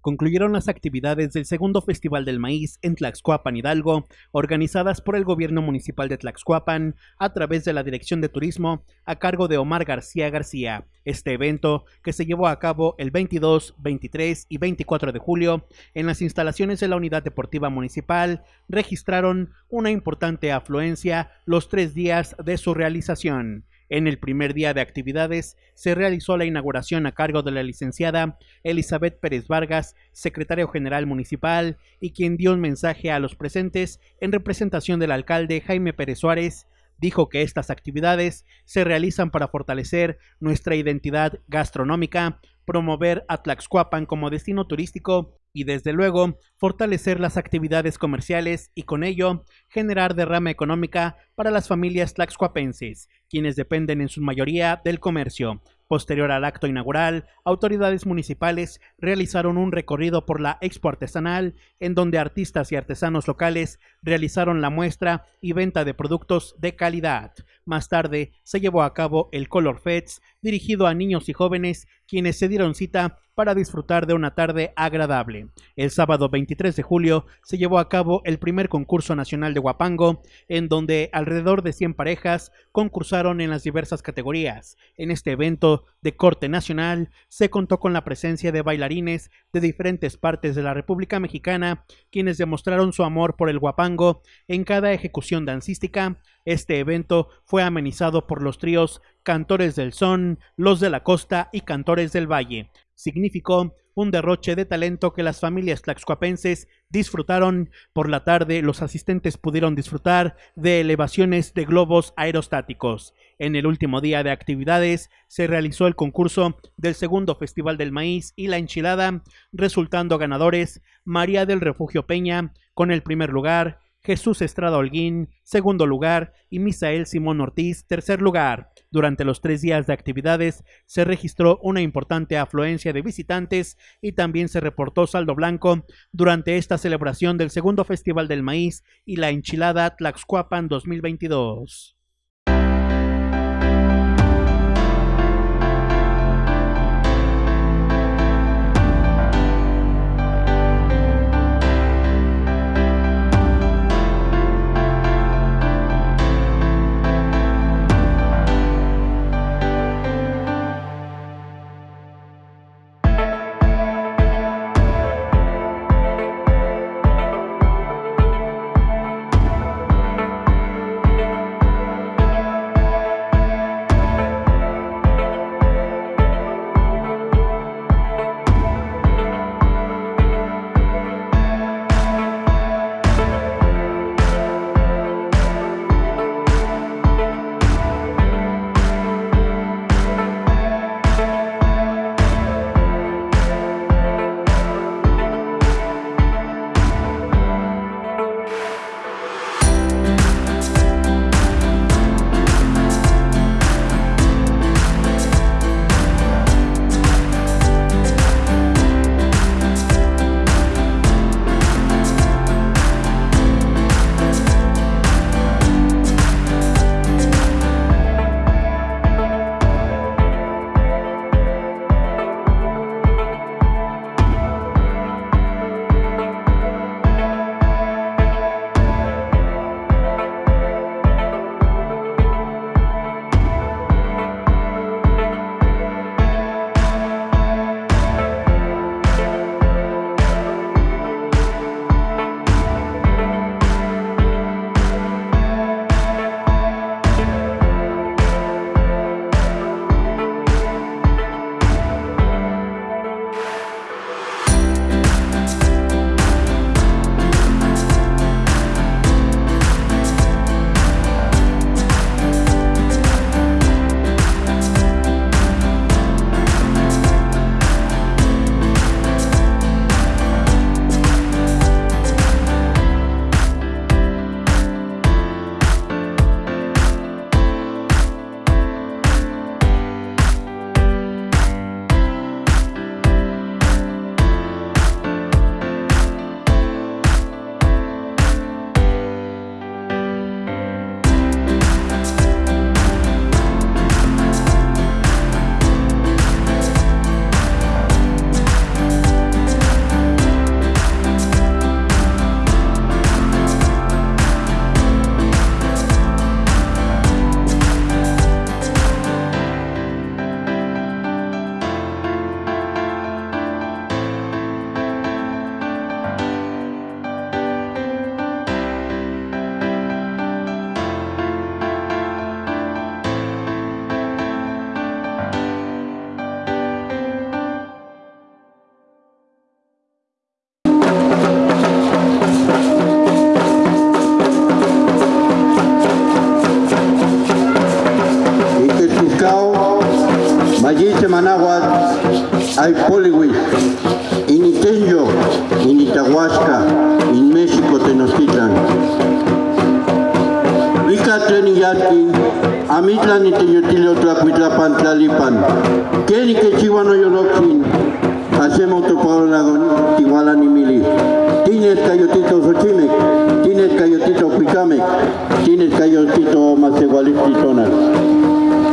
concluyeron las actividades del segundo Festival del Maíz en Tlaxcuapan, Hidalgo, organizadas por el gobierno municipal de Tlaxcuapan a través de la Dirección de Turismo a cargo de Omar García García. Este evento, que se llevó a cabo el 22, 23 y 24 de julio en las instalaciones de la Unidad Deportiva Municipal, registraron una importante afluencia los tres días de su realización. En el primer día de actividades se realizó la inauguración a cargo de la licenciada Elizabeth Pérez Vargas, secretario general municipal, y quien dio un mensaje a los presentes en representación del alcalde Jaime Pérez Suárez, dijo que estas actividades se realizan para fortalecer nuestra identidad gastronómica, promover a Tlaxcuapan como destino turístico y desde luego fortalecer las actividades comerciales y con ello generar derrama económica para las familias tlaxcuapenses, quienes dependen en su mayoría del comercio. Posterior al acto inaugural, autoridades municipales realizaron un recorrido por la expo artesanal, en donde artistas y artesanos locales realizaron la muestra y venta de productos de calidad. Más tarde se llevó a cabo el Color Fest, dirigido a niños y jóvenes, quienes se dieron cita para disfrutar de una tarde agradable. El sábado 23 de julio se llevó a cabo el primer concurso nacional de Guapango, en donde alrededor de 100 parejas concursaron en las diversas categorías. En este evento de corte nacional se contó con la presencia de bailarines de diferentes partes de la República Mexicana, quienes demostraron su amor por el Guapango en cada ejecución dancística. Este evento fue amenizado por los tríos Cantores del Son, Los de la Costa y Cantores del Valle significó un derroche de talento que las familias tlaxcuapenses disfrutaron. Por la tarde, los asistentes pudieron disfrutar de elevaciones de globos aerostáticos. En el último día de actividades se realizó el concurso del segundo Festival del Maíz y la Enchilada, resultando ganadores María del Refugio Peña con el primer lugar, Jesús Estrada Holguín, segundo lugar, y Misael Simón Ortiz, tercer lugar. Durante los tres días de actividades se registró una importante afluencia de visitantes y también se reportó saldo blanco durante esta celebración del segundo Festival del Maíz y la Enchilada Tlaxcuapan 2022.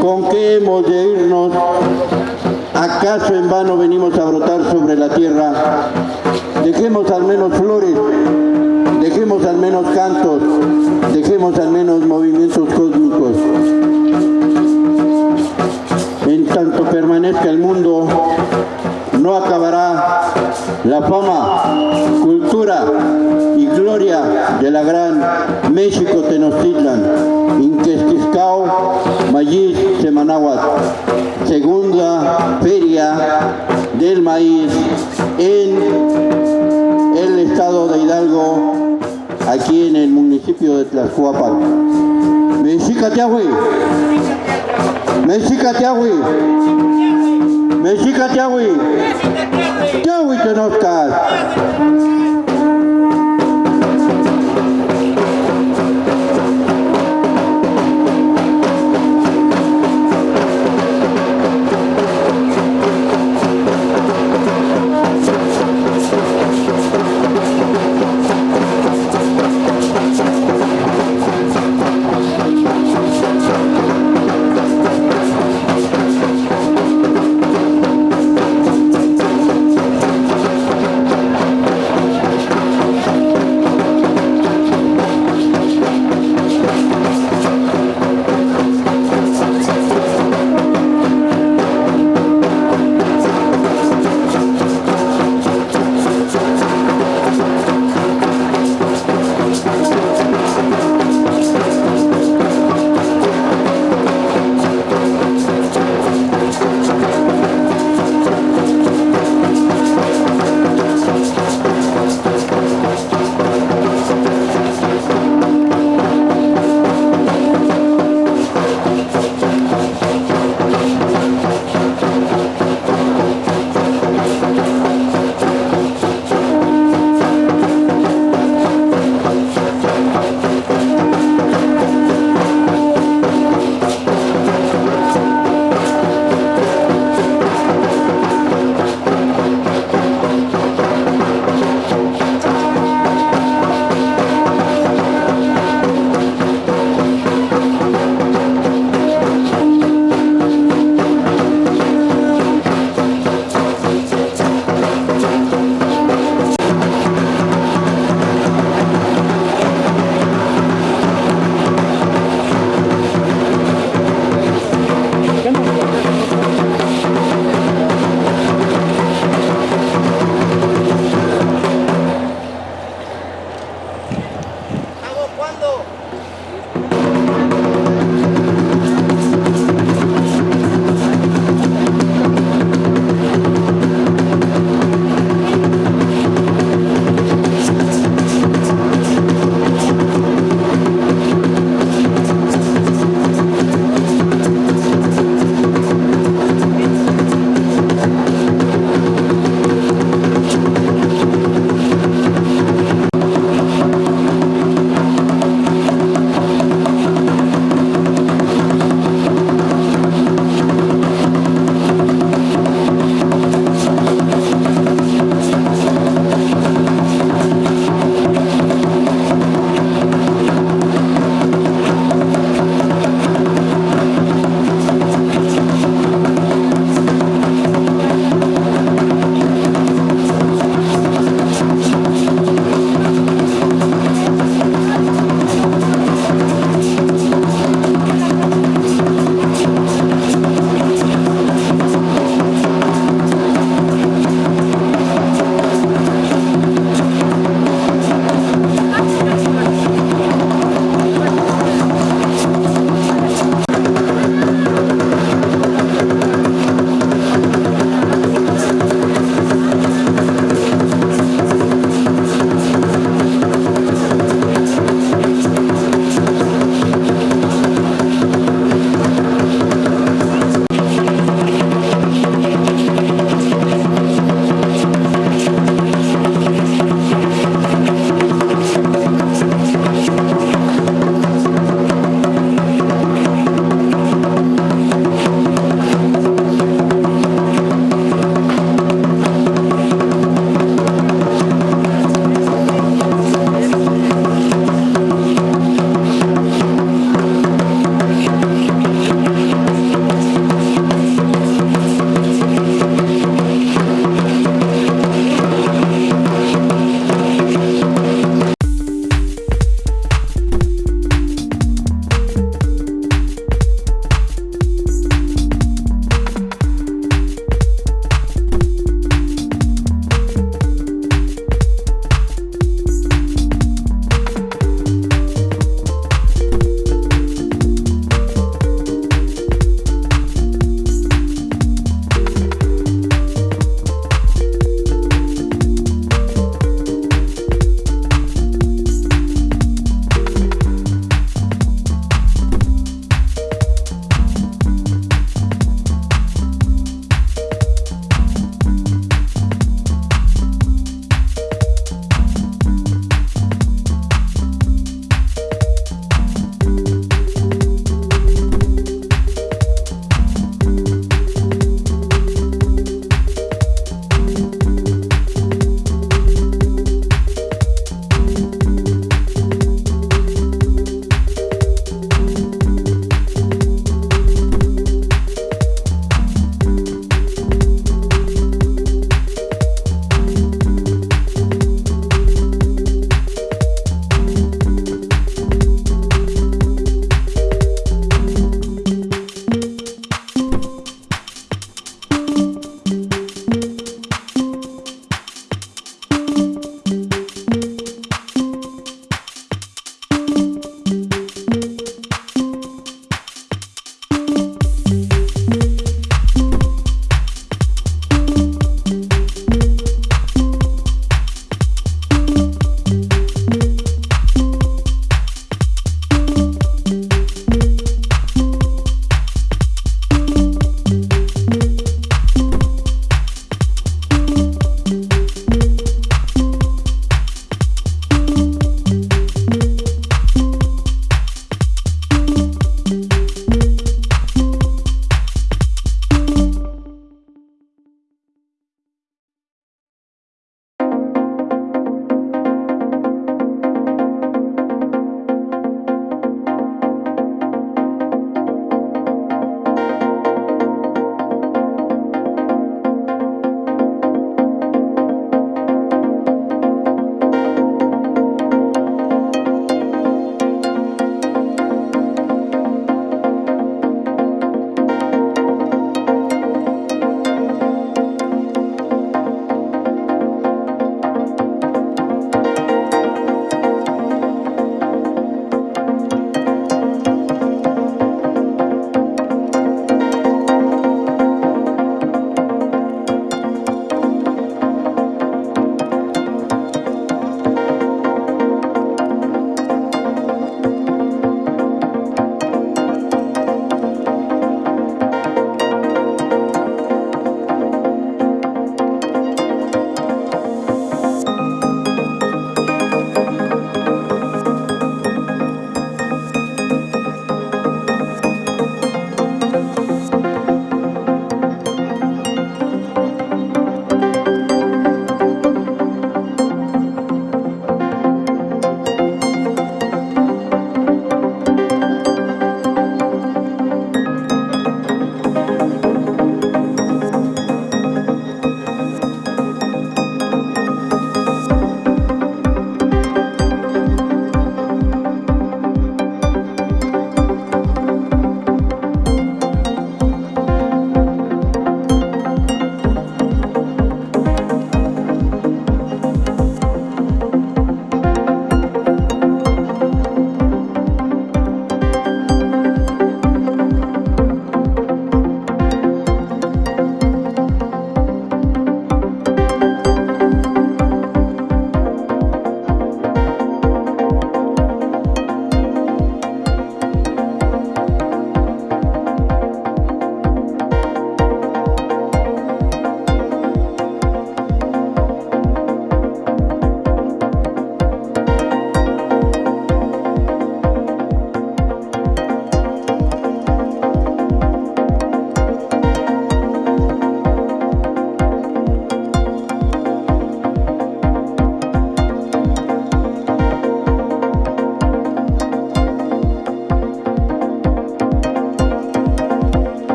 ¿Con qué hemos de irnos? ¿Acaso en vano venimos a brotar sobre la tierra? Dejemos al menos flores, dejemos al menos cantos, dejemos al menos movimientos cósmicos. En tanto permanezca el mundo, no acabará la fama, cultura y gloria de la gran México Tenochtitlan, Inquestiscao, Mayis, Semanáhuatl, segunda feria del maíz en el estado de Hidalgo, aquí en el municipio de Tlaxcuapan. Mexica Tiahui, Mexica Tiahui, Mexica Tiahui, Tiahui Tenochcas. Fue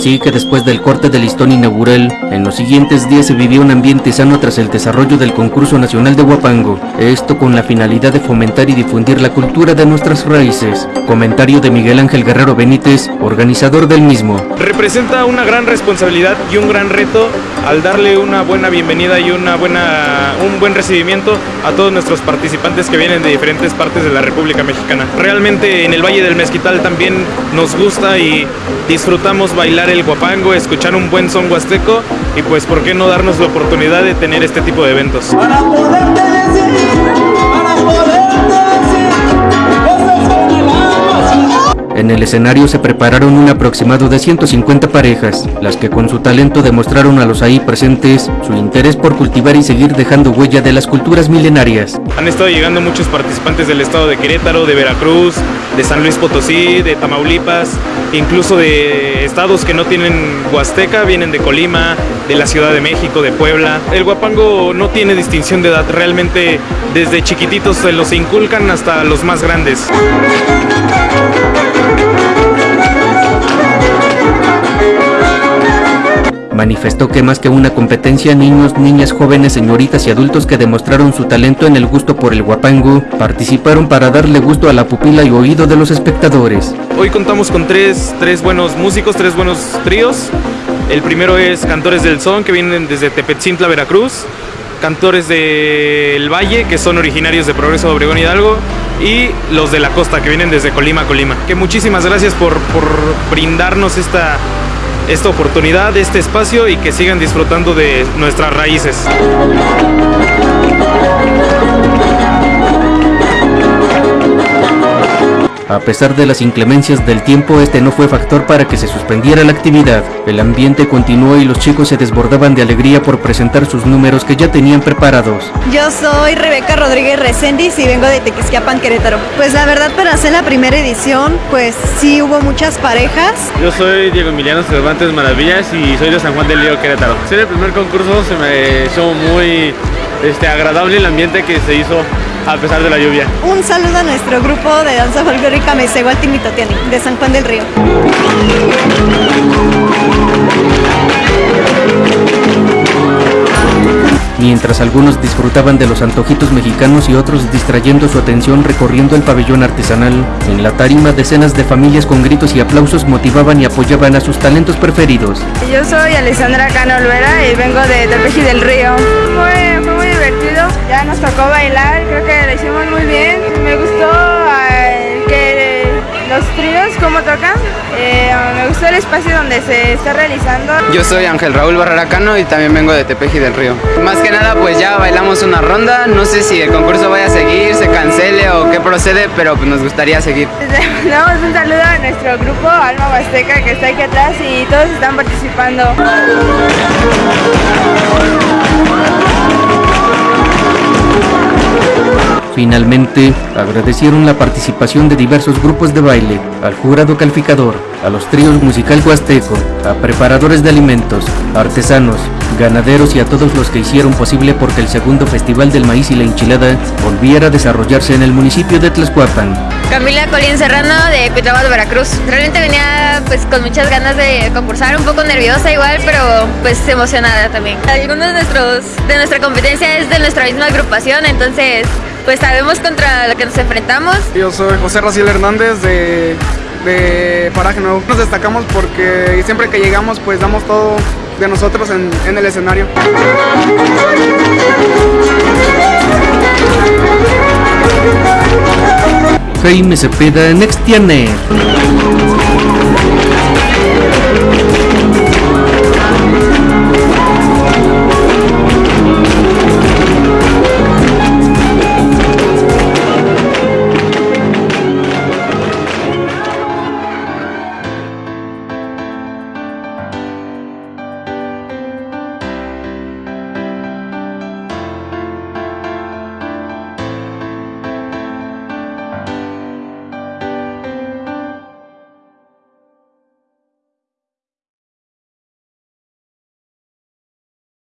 así que después del corte del listón inaugural, en los siguientes días se vivió un ambiente sano tras el desarrollo del concurso nacional de Huapango, esto con la finalidad de fomentar y difundir la cultura de nuestras raíces. Comentario de Miguel Ángel Guerrero Benítez, organizador del mismo. Representa una gran responsabilidad y un gran reto al darle una buena bienvenida y una buena, un buen recibimiento a todos nuestros participantes que vienen de diferentes partes de la República Mexicana. Realmente en el Valle del Mezquital también nos gusta y disfrutamos bailar el guapango, escuchar un buen son huasteco y pues por qué no darnos la oportunidad de tener este tipo de eventos. En el escenario se prepararon un aproximado de 150 parejas, las que con su talento demostraron a los ahí presentes su interés por cultivar y seguir dejando huella de las culturas milenarias. Han estado llegando muchos participantes del estado de Querétaro, de Veracruz, de San Luis Potosí, de Tamaulipas, incluso de estados que no tienen Huasteca, vienen de Colima, de la Ciudad de México, de Puebla. El guapango no tiene distinción de edad, realmente desde chiquititos se los inculcan hasta los más grandes. Manifestó que más que una competencia, niños, niñas, jóvenes, señoritas y adultos que demostraron su talento en el gusto por el guapango, participaron para darle gusto a la pupila y oído de los espectadores. Hoy contamos con tres, tres buenos músicos, tres buenos tríos. El primero es Cantores del Son, que vienen desde Tepetzintla, Veracruz. Cantores del Valle, que son originarios de Progreso de Obregón Hidalgo. Y los de la costa, que vienen desde Colima, Colima. Que muchísimas gracias por, por brindarnos esta, esta oportunidad, este espacio y que sigan disfrutando de nuestras raíces. A pesar de las inclemencias del tiempo, este no fue factor para que se suspendiera la actividad. El ambiente continuó y los chicos se desbordaban de alegría por presentar sus números que ya tenían preparados. Yo soy Rebeca Rodríguez Recendis y vengo de Tequisquiapan, Querétaro. Pues la verdad para hacer la primera edición, pues sí hubo muchas parejas. Yo soy Diego Emiliano Cervantes Maravillas y soy de San Juan del Lío, Querétaro. Ser el primer concurso se me hizo muy este, agradable el ambiente que se hizo a pesar de la lluvia. Un saludo a nuestro grupo de danza folclórica Mesegualtimitotiani de San Juan del Río. Mientras algunos disfrutaban de los antojitos mexicanos y otros distrayendo su atención recorriendo el pabellón artesanal, en la tarima decenas de familias con gritos y aplausos motivaban y apoyaban a sus talentos preferidos. Yo soy Alessandra Cano Olvera y vengo de Tepeji del Río. Fue, fue muy divertido, ya nos tocó bailar, creo que lo hicimos muy bien. Me gustó eh, que los tríos, cómo tocan. Eh, me gustó el espacio donde se está realizando. Yo soy Ángel Raúl Barraracano y también vengo de Tepeji del Río. Más que nada, pues ya bailamos una ronda. No sé si el concurso vaya a seguir, se cancele o qué procede, pero pues nos gustaría seguir. Le damos un saludo a nuestro grupo Alma Huasteca que está aquí atrás y todos están participando. Finalmente, agradecieron la participación de diversos grupos de baile, al jurado calificador, a los tríos musical huasteco, a preparadores de alimentos, artesanos, ganaderos y a todos los que hicieron posible porque el segundo Festival del Maíz y la Enchilada volviera a desarrollarse en el municipio de Tlaxcuapan. Camila Colín Serrano de de Veracruz. Realmente venía pues con muchas ganas de concursar, un poco nerviosa igual, pero pues emocionada también. Algunos de, nuestros, de nuestra competencia es de nuestra misma agrupación, entonces pues sabemos contra lo que nos enfrentamos. Yo soy José Raciel Hernández de, de Paraje Nuevo. Nos destacamos porque siempre que llegamos pues damos todo de nosotros en, en el escenario. Jaime Cepeda, Nextianer.